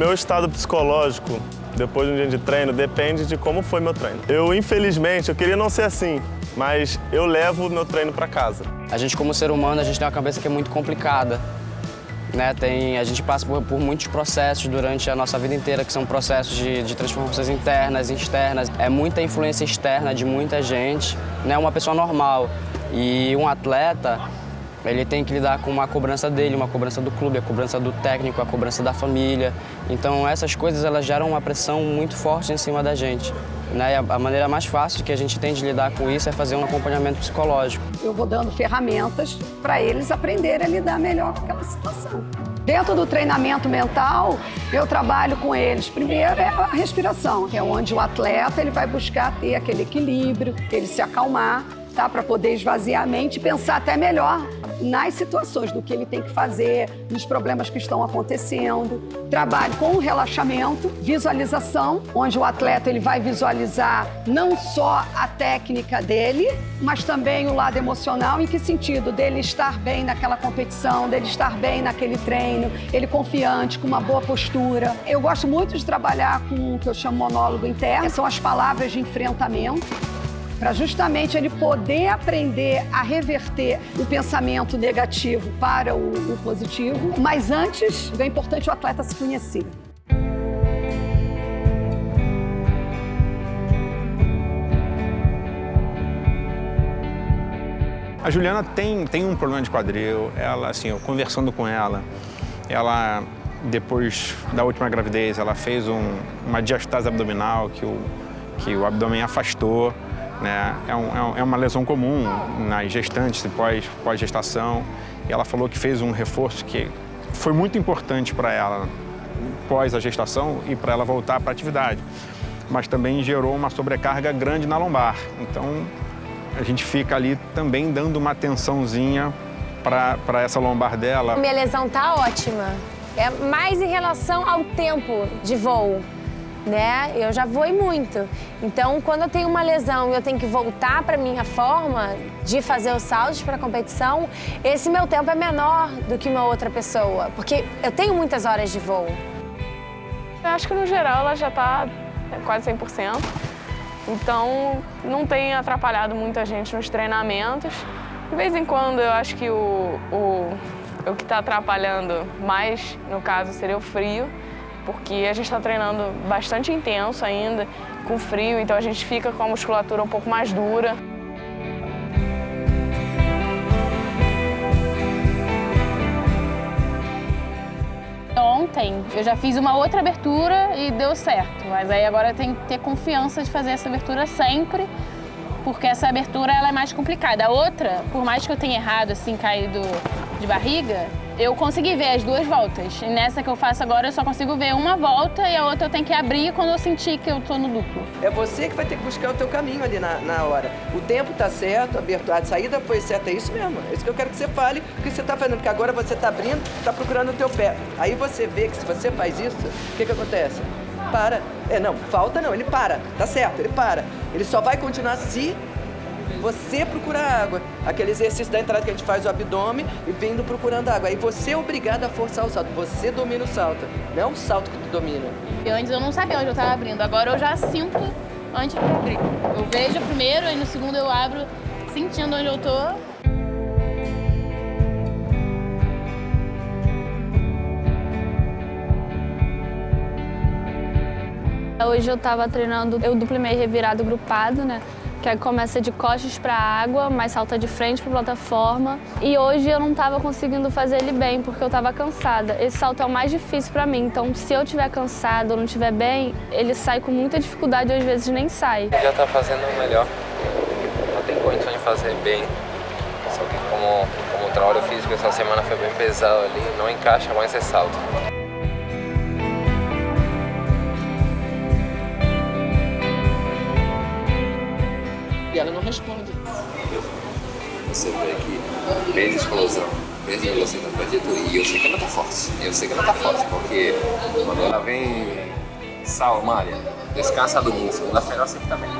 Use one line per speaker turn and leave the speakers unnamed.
Meu estado psicológico, depois de um dia de treino, depende de como foi meu treino. Eu, infelizmente, eu queria não ser assim, mas eu levo meu treino para casa.
A gente, como ser humano, a gente tem uma cabeça que é muito complicada. Né? Tem, a gente passa por, por, muitos processos durante a nossa vida inteira, que são processos de, de transformações internas e externas. É muita influência externa de muita gente, né? uma pessoa normal. E um atleta, ele tem que lidar com uma cobrança dele, uma cobrança do clube, a cobrança do técnico, a cobrança da família. Então essas coisas elas geram uma pressão muito forte em cima da gente. Né? a maneira mais fácil que a gente tem de lidar com isso é fazer um acompanhamento psicológico.
Eu vou dando ferramentas para eles aprenderem a lidar melhor com aquela situação. Dentro do treinamento mental, eu trabalho com eles. Primeiro é a respiração, que é onde o atleta ele vai buscar ter aquele equilíbrio, ele se acalmar, tá? para poder esvaziar a mente e pensar até melhor nas situações, do que ele tem que fazer, nos problemas que estão acontecendo. Trabalho com relaxamento, visualização, onde o atleta ele vai visualizar não só a técnica dele, mas também o lado emocional, em que sentido? Dele estar bem naquela competição, dele estar bem naquele treino, ele confiante, com uma boa postura. Eu gosto muito de trabalhar com o que eu chamo monólogo interno, são as palavras de enfrentamento para justamente ele poder aprender a reverter o pensamento negativo para o, o positivo. Mas antes, é importante o atleta se conhecer.
A Juliana tem, tem um problema de quadril, ela, assim, eu conversando com ela, ela, depois da última gravidez, ela fez um, uma diastase abdominal, que o, que o abdômen afastou, né? É, um, é, uma lesão comum nas gestantes e pós-gestação. Pós e ela falou que fez um reforço que foi muito importante para ela pós a gestação e para ela voltar para a atividade. Mas também gerou uma sobrecarga grande na lombar. Então, a gente fica ali também dando uma atençãozinha para essa lombar dela.
Minha lesão tá ótima. É mais em relação ao tempo de voo né? Eu já voei muito. Então, quando eu tenho uma lesão e eu tenho que voltar para minha forma de fazer os saltos para a competição, esse meu tempo é menor do que uma outra pessoa, porque eu tenho muitas horas de voo.
Eu acho que no geral ela já está quase 100%. Então, não tem atrapalhado muita gente nos treinamentos. De vez em quando, eu acho que o, o, o que está atrapalhando mais, no caso, seria o frio porque a gente está treinando bastante intenso ainda, com frio, então a gente fica com a musculatura um pouco mais dura.
Ontem eu já fiz uma outra abertura e deu certo, mas aí agora eu tenho que ter confiança de fazer essa abertura sempre, porque essa abertura ela é mais complicada. A outra, por mais que eu tenha errado, assim, caído de barriga, eu consegui ver as duas voltas. E nessa que eu faço agora, eu só consigo ver uma volta e a outra eu tenho que abrir quando eu sentir que eu tô no duplo.
É você que vai ter que buscar o teu caminho ali na, na hora. O tempo tá certo, a, abertura, a saída foi certa, é isso mesmo. É isso que eu quero que você fale, o que você tá fazendo. Porque agora você tá abrindo, tá procurando o teu pé. Aí você vê que se você faz isso, o que que acontece? Para. É, não, falta não, ele para. Tá certo, ele para. Ele só vai continuar se você procurar água. Aquele exercício da entrada que a gente faz o abdômen e vindo procurando água. Aí você é obrigado a forçar o salto. Você domina o salto, não é o salto que tu domina.
Eu antes eu não sabia onde eu estava abrindo, agora eu já sinto antes de abrir. Eu vejo primeiro, e no segundo eu abro sentindo onde eu tô.
Hoje eu estava treinando, eu duplo meio revirado grupado, né? Que aí começa de costas para a água, mas salta de frente para a plataforma. E hoje eu não estava conseguindo fazer ele bem, porque eu estava cansada. Esse salto é o mais difícil para mim, então se eu estiver cansada ou não estiver bem, ele sai com muita dificuldade e às vezes nem sai.
Já está fazendo o melhor, não tem condição de fazer bem, só que como, como o trabalho físico essa semana foi bem pesado ali, não encaixa mais esse salto.
Ela não responde.
Você vê que fez explosão, fez velocidade da e eu sei que ela tá forte. Eu sei que ela tá forte, porque quando ela vem, sal, malha, descansa do músculo, na feroz sempre também.